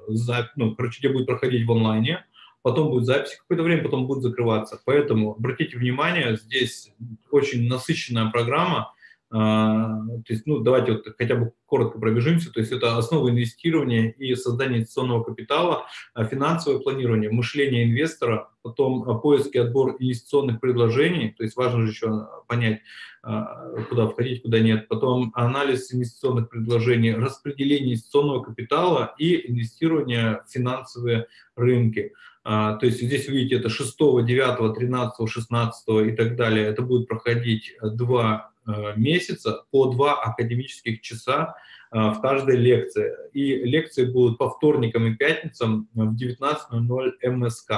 ну, короче, где будет проходить в онлайне, потом будет запись какое-то время, потом будет закрываться. Поэтому обратите внимание, здесь очень насыщенная программа, то есть, ну, давайте вот хотя бы коротко пробежимся. То есть это основа инвестирования и создание инвестиционного капитала, а, финансовое планирование, мышление инвестора, потом а, поиск и отбор инвестиционных предложений. То есть важно же еще понять, куда входить, куда нет. Потом анализ инвестиционных предложений, распределение инвестиционного капитала и инвестирование в финансовые рынки. То есть здесь вы видите, это 6, 9, 13, 16 и так далее. Это будет проходить два месяца по два академических часа в каждой лекции. И лекции будут по вторникам и пятницам в 19.00 МСК.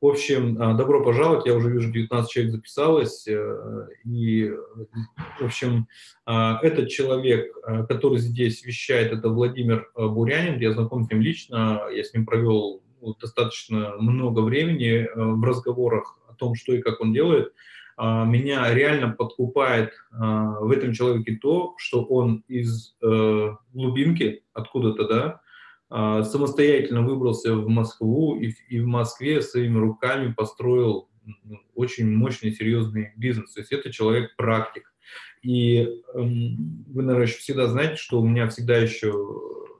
В общем, добро пожаловать, я уже вижу, 19 человек записалось, и, в общем, этот человек, который здесь вещает, это Владимир Бурянин, я знаком с ним лично, я с ним провел ну, достаточно много времени в разговорах о том, что и как он делает, меня реально подкупает а, в этом человеке то, что он из э, глубинки, откуда-то, да, а, самостоятельно выбрался в Москву и, и в Москве своими руками построил очень мощный, серьезный бизнес. То есть это человек-практик. И эм, вы, наверное, еще всегда знаете, что у меня всегда еще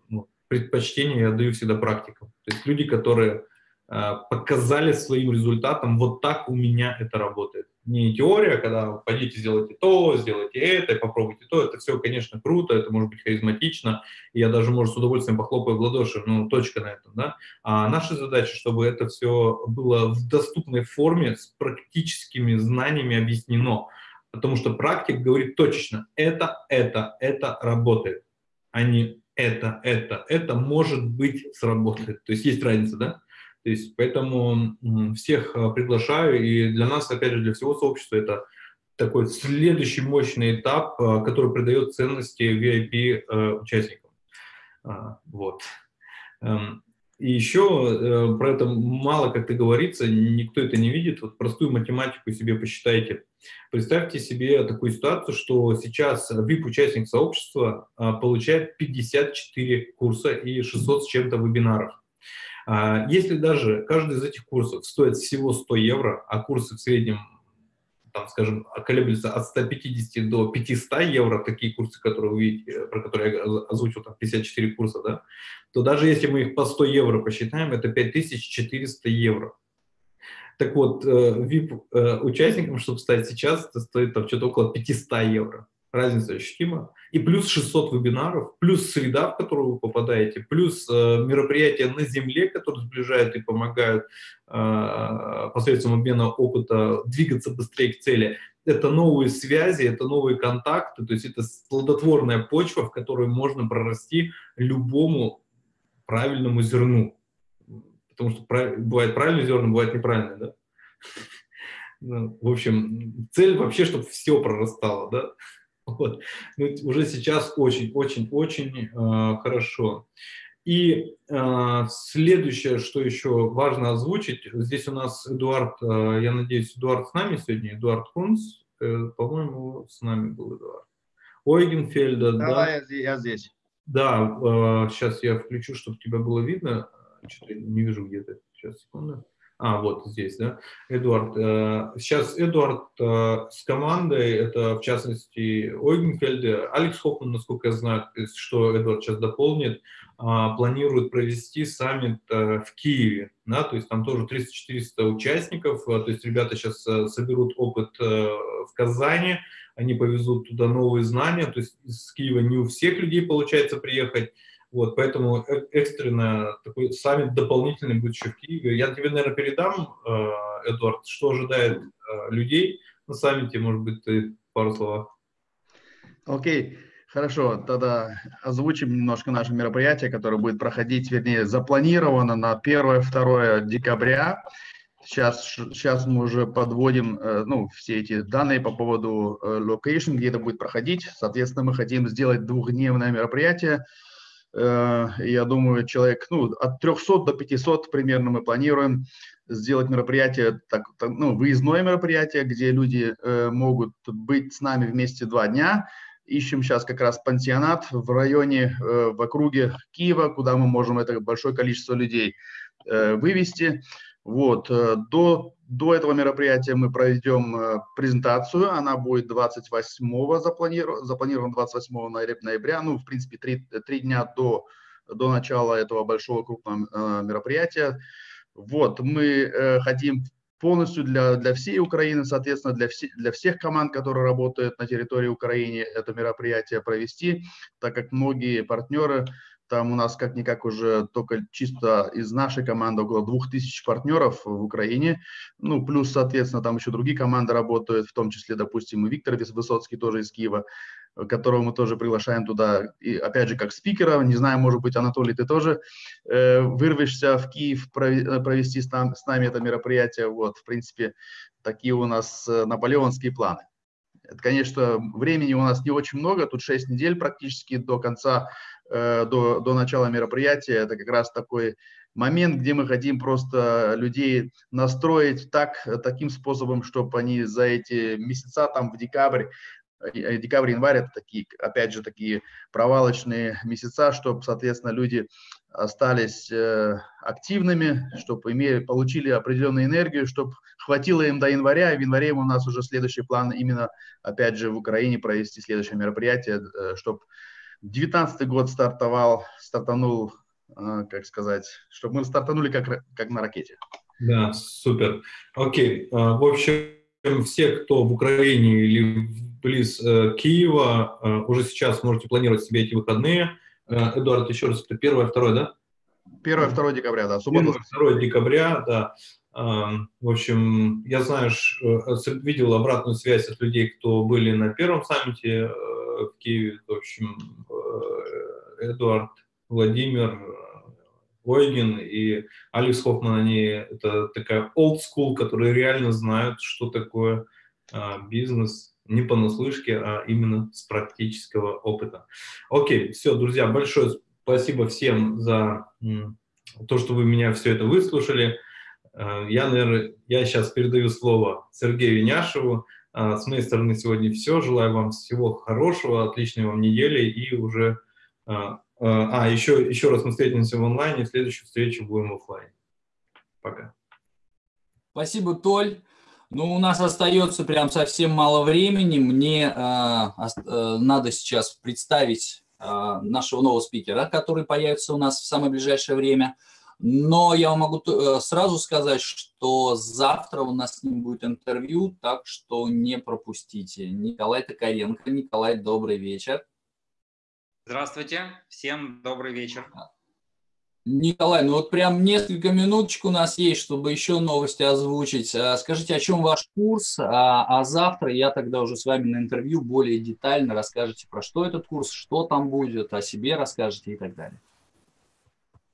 ну, предпочтение я даю всегда практикам. То есть люди, которые показали своим результатом, вот так у меня это работает не теория, когда пойдите, сделайте то, сделайте это, попробуйте то. Это все, конечно, круто, это может быть харизматично. Я даже, может, с удовольствием похлопаю в ладоши, ну, точка на этом, да. А наша задача, чтобы это все было в доступной форме, с практическими знаниями объяснено. Потому что практик говорит точечно, это, это, это работает, а не это, это, это может быть сработает. То есть есть разница, да? То есть, поэтому всех а, приглашаю, и для нас, опять же, для всего сообщества это такой следующий мощный этап, а, который придает ценности VIP-участникам. А, вот. Эм, и еще э, про это мало как-то говорится, никто это не видит. Вот простую математику себе посчитайте. Представьте себе такую ситуацию, что сейчас VIP-участник сообщества получает 54 курса и 600 с чем-то вебинаров. А если даже каждый из этих курсов стоит всего 100 евро, а курсы в среднем, там, скажем, колеблются от 150 до 500 евро, такие курсы, которые вы видите, про которые я озвучил, там 54 курса, да, то даже если мы их по 100 евро посчитаем, это 5400 евро. Так вот, VIP-участникам, э, чтобы стать сейчас, это стоит там что-то около 500 евро разница ощутима. И плюс 600 вебинаров, плюс среда, в которую вы попадаете, плюс э, мероприятия на земле, которые сближают и помогают э, посредством обмена опыта двигаться быстрее к цели. Это новые связи, это новые контакты, то есть это плодотворная почва, в которой можно прорасти любому правильному зерну. Потому что бывает правильное зерно, бывает неправильное, да? Ну, в общем, цель вообще, чтобы все прорастало, да? Вот. Ну, уже сейчас очень-очень-очень э, хорошо. И э, следующее, что еще важно озвучить, здесь у нас Эдуард, э, я надеюсь, Эдуард с нами сегодня, Эдуард Кунц, э, по-моему, с нами был Эдуард. Ойгенфельда, да? Да, я, я здесь. Да, э, сейчас я включу, чтобы тебя было видно. Что-то не вижу где-то. Сейчас, секунду. А, вот здесь, да, Эдуард. Э, сейчас Эдуард э, с командой, это в частности Ойгенфельде, Алекс Хоффман, насколько я знаю, что Эдуард сейчас дополнит, а, планирует провести саммит э, в Киеве, да, то есть там тоже 300-400 участников, то есть ребята сейчас соберут опыт в Казани, они повезут туда новые знания, то есть из Киева не у всех людей получается приехать, вот, поэтому э, экстренно такой саммит дополнительный будет еще в Киеве. Я тебе, наверное, передам, э, Эдуард, что ожидает э, людей на саммите, может быть, ты пару слов. Окей, okay. хорошо, тогда озвучим немножко наше мероприятие, которое будет проходить, вернее, запланировано на 1-2 декабря. Сейчас, сейчас мы уже подводим ну, все эти данные по поводу location, где это будет проходить. Соответственно, мы хотим сделать двухдневное мероприятие – Э, я думаю, человек, ну, от 300 до 500 примерно мы планируем сделать мероприятие, так, ну, выездное мероприятие, где люди э, могут быть с нами вместе два дня. Ищем сейчас как раз пансионат в районе, э, в округе Киева, куда мы можем это большое количество людей э, вывести. Вот, э, до, до этого мероприятия мы проведем э, презентацию, она будет 28 запланирована, запланирована 28 ноября, ну, в принципе, три, три дня до, до начала этого большого крупного э, мероприятия. Вот, мы хотим полностью для, для всей Украины, соответственно, для, все, для всех команд, которые работают на территории Украины, это мероприятие провести, так как многие партнеры Там у нас как-никак уже только чисто из нашей команды около 2000 партнеров в Украине. Ну, плюс, соответственно, там еще другие команды работают, в том числе, допустим, и Виктор Высоцкий тоже из Киева, которого мы тоже приглашаем туда, и опять же, как спикера. Не знаю, может быть, Анатолий, ты тоже э, вырвешься в Киев провести с, там, с нами это мероприятие. Вот, в принципе, такие у нас э, наполеонские планы. Это, конечно, времени у нас не очень много, тут 6 недель практически до конца Э, до, до начала мероприятия. Это как раз такой момент, где мы хотим просто людей настроить так, таким способом, чтобы они за эти месяца, там в декабрь, э, декабрь, январь, это такие, опять же, такие провалочные месяца, чтобы, соответственно, люди остались э, активными, чтобы имели, получили определенную энергию, чтобы хватило им до января, и в январе у нас уже следующий план именно, опять же, в Украине провести следующее мероприятие, э, чтобы 19 год стартовал, стартанул, а, как сказать, чтобы мы стартанули как, как на ракете. Да, супер. Окей. В общем, все, кто в Украине или близ э, Киева, э, уже сейчас можете планировать себе эти выходные. Э, Эдуард, еще раз, это 1-2, да? 1-2 декабря, да. Суббота. 2 декабря, да. В общем, я знаю, видел обратную связь от людей, кто были на первом саммите в Киеве. В общем, э, Эдуард, Владимир, Ойген и Алекс Хоффман, они это такая old school, которые реально знают, что такое бизнес, не понаслышке, а именно с практического опыта. Окей, все, друзья, большое спасибо всем за то, что вы меня все это выслушали. Э, я, наверное, я сейчас передаю слово Сергею Няшеву. А, с моей стороны сегодня все. Желаю вам всего хорошего, отличной вам недели и уже... А, а еще, еще раз мы встретимся в онлайне, в следующую встречу будем в офлайне. Пока. Спасибо, Толь. Ну, у нас остается прям совсем мало времени. Мне э, э, надо сейчас представить э, нашего нового спикера, который появится у нас в самое ближайшее время – но я могу э, сразу сказать, что завтра у нас с ним будет интервью, так что не пропустите. Николай Токаренко. Николай, добрый вечер. Здравствуйте, всем добрый вечер. Николай, ну вот прям несколько минуточек у нас есть, чтобы еще новости озвучить. А, скажите, о чем ваш курс, а, а завтра я тогда уже с вами на интервью более детально расскажете, про что этот курс, что там будет, о себе расскажете и так далее.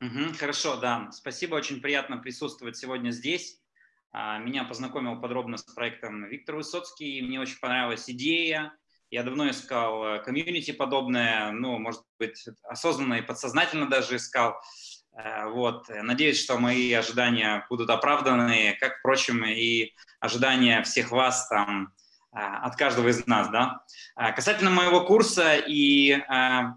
Угу, хорошо, да. Спасибо, очень приятно присутствовать сегодня здесь. А, меня познакомил подробно с проектом Виктор Высоцкий. Мне очень понравилась идея. Я давно искал э, комьюнити подобное, ну, может быть, осознанно и подсознательно даже искал. Э, вот. Надеюсь, что мои ожидания будут оправданы, как, впрочем, и ожидания всех вас там а, от каждого из нас. Да? А, касательно моего курса и э,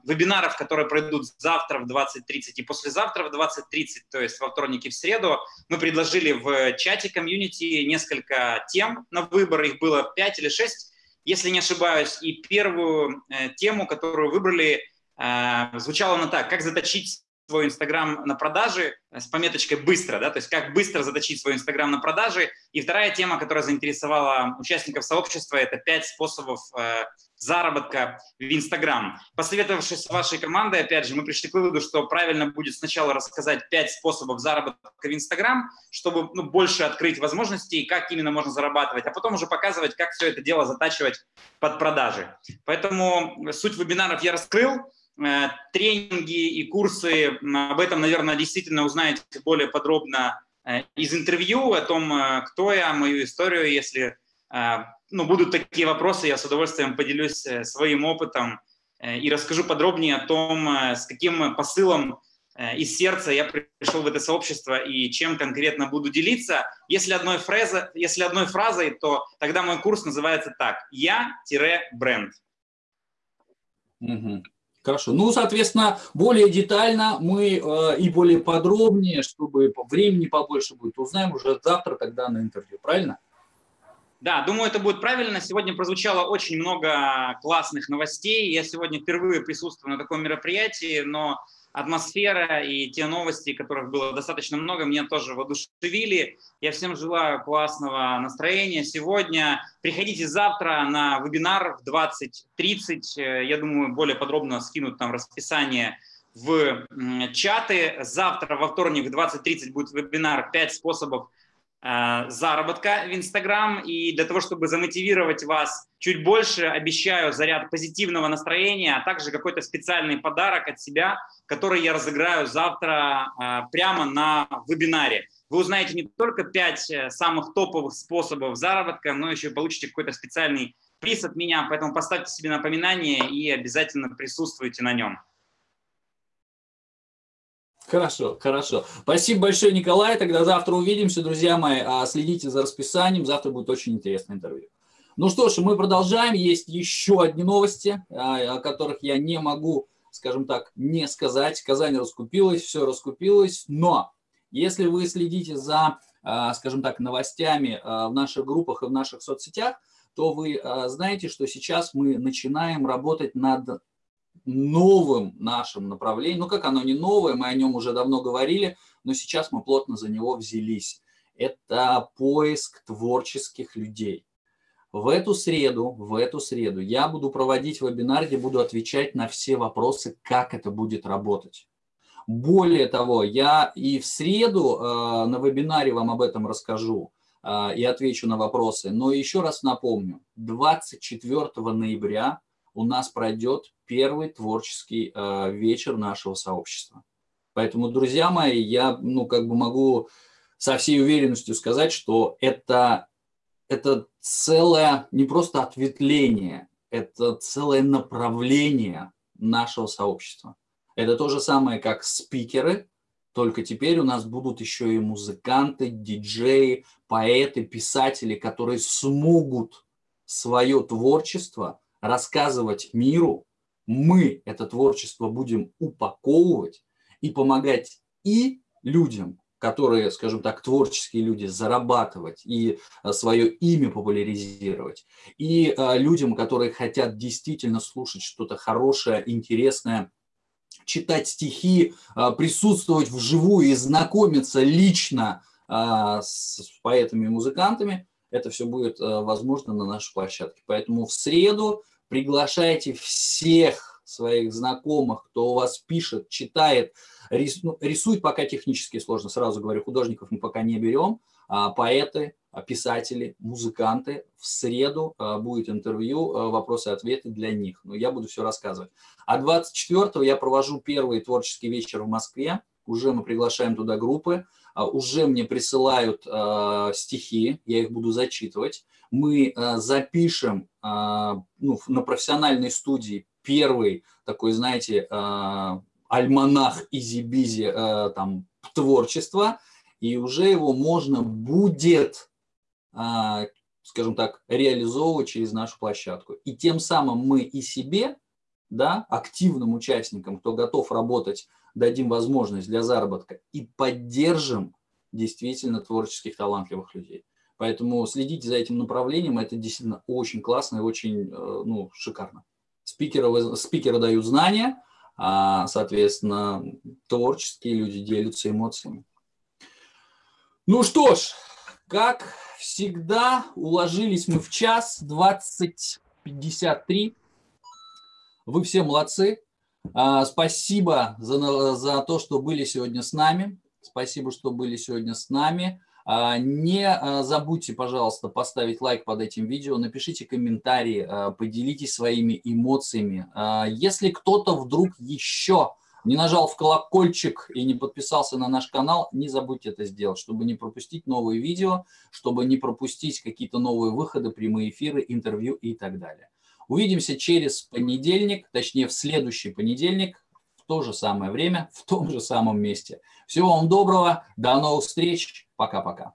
вебинаров, которые пройдут завтра в 20.30 и послезавтра в 20.30, то есть во вторник и в среду, мы предложили в чате комьюнити несколько тем на выбор, их было 5 или 6, если не ошибаюсь, и первую э, тему, которую выбрали, э, звучала она так, как заточить свой Инстаграм на продажи э, с пометочкой «быстро», да, то есть как быстро заточить свой Инстаграм на продажи. И вторая тема, которая заинтересовала участников сообщества, это пять способов э, заработка в Инстаграм. Посоветовавшись с вашей командой, опять же, мы пришли к выводу, что правильно будет сначала рассказать пять способов заработка в Инстаграм, чтобы ну, больше открыть возможностей, как именно можно зарабатывать, а потом уже показывать, как все это дело затачивать под продажи. Поэтому суть вебинаров я раскрыл. Э, тренинги и курсы, об этом, наверное, действительно узнаете более подробно э, из интервью о том, э, кто я, мою историю. Если ну, будут такие вопросы, я с удовольствием поделюсь своим опытом и расскажу подробнее о том, с каким посылом из сердца я пришел в это сообщество и чем конкретно буду делиться. Если одной, фразой, если одной фразой, то тогда мой курс называется так «Я-бренд». Угу. Хорошо. Ну, соответственно, более детально мы э, и более подробнее, чтобы времени побольше будет, узнаем уже завтра тогда на интервью, правильно? Да, думаю, это будет правильно. Сегодня прозвучало очень много классных новостей. Я сегодня впервые присутствую на таком мероприятии, но атмосфера и те новости, которых было достаточно много, меня тоже воодушевили. Я всем желаю классного настроения сегодня. Приходите завтра на вебинар в 20.30. Я думаю, более подробно скинут там расписание в чаты. Завтра во вторник в 20.30 будет вебинар «5 способов Э, заработка в Инстаграм. И для того, чтобы замотивировать вас чуть больше, обещаю заряд позитивного настроения, а также какой-то специальный подарок от себя, который я разыграю завтра э, прямо на вебинаре. Вы узнаете не только 5 э, самых топовых способов заработка, но еще получите какой-то специальный приз от меня, поэтому поставьте себе напоминание и обязательно присутствуйте на нем. Хорошо, хорошо. Спасибо большое, Николай. Тогда завтра увидимся, друзья мои. А следите за расписанием. Завтра будет очень интересное интервью. Ну что ж, мы продолжаем. Есть еще одни новости, а, о которых я не могу, скажем так, не сказать. Казань раскупилась, все раскупилось. Но если вы следите за, а, скажем так, новостями в наших группах и в наших соцсетях, то вы знаете, что сейчас мы начинаем работать над новым нашим направлением. Ну, как оно не новое, мы о нем уже давно говорили, но сейчас мы плотно за него взялись. Это поиск творческих людей. В эту среду, в эту среду я буду проводить вебинар, где буду отвечать на все вопросы, как это будет работать. Более того, я и в среду э, на вебинаре вам об этом расскажу э, и отвечу на вопросы. Но еще раз напомню, 24 ноября у нас пройдет первый творческий э, вечер нашего сообщества. Поэтому, друзья мои, я ну, как бы могу со всей уверенностью сказать, что это, это целое не просто ответвление, это целое направление нашего сообщества. Это то же самое, как спикеры, только теперь у нас будут еще и музыканты, диджеи, поэты, писатели, которые смогут свое творчество рассказывать миру, мы это творчество будем упаковывать и помогать и людям, которые, скажем так, творческие люди, зарабатывать и а, свое имя популяризировать, и а, людям, которые хотят действительно слушать что-то хорошее, интересное, читать стихи, а, присутствовать вживую и знакомиться лично с поэтами и музыкантами, это все будет возможно на нашей площадке. Поэтому в среду приглашайте всех своих знакомых, кто у вас пишет, читает, ну, рисует пока технически сложно, сразу говорю, художников мы пока не берем, а поэты, а писатели, музыканты. В среду а, будет интервью, а, вопросы-ответы для них. Но я буду все рассказывать. А 24 я провожу первый творческий вечер в Москве. Уже мы приглашаем туда группы. А, уже мне присылают а, стихи, я их буду зачитывать мы э, запишем э, ну, на профессиональной студии первый такой, знаете, э, альманах EasyBizzi там творчества, и уже его можно будет, скажем так, реализовывать через нашу площадку. И тем самым мы и себе, да, активным участникам, кто готов работать, дадим возможность для заработка и поддержим действительно творческих талантливых людей. Поэтому следите за этим направлением, это действительно очень классно и очень э, ну, шикарно. Спикеры, спикеры дают знания, а, соответственно, творческие люди делятся эмоциями. Ну что ж, как всегда, уложились мы в час 20.53. Вы все молодцы. А, спасибо за, за то, что были сегодня с нами. Спасибо, что были сегодня с нами. А, не а, забудьте, пожалуйста, поставить лайк под этим видео, напишите комментарии, поделитесь своими эмоциями. Если кто-то вдруг еще не нажал в колокольчик и не подписался на наш канал, не забудьте это сделать, чтобы не пропустить новые видео, чтобы не пропустить какие-то новые выходы, прямые эфиры, интервью и так далее. Увидимся через понедельник, точнее в следующий понедельник, в то же самое время, в том же самом месте. Всего вам доброго, до новых встреч, Пока-пока.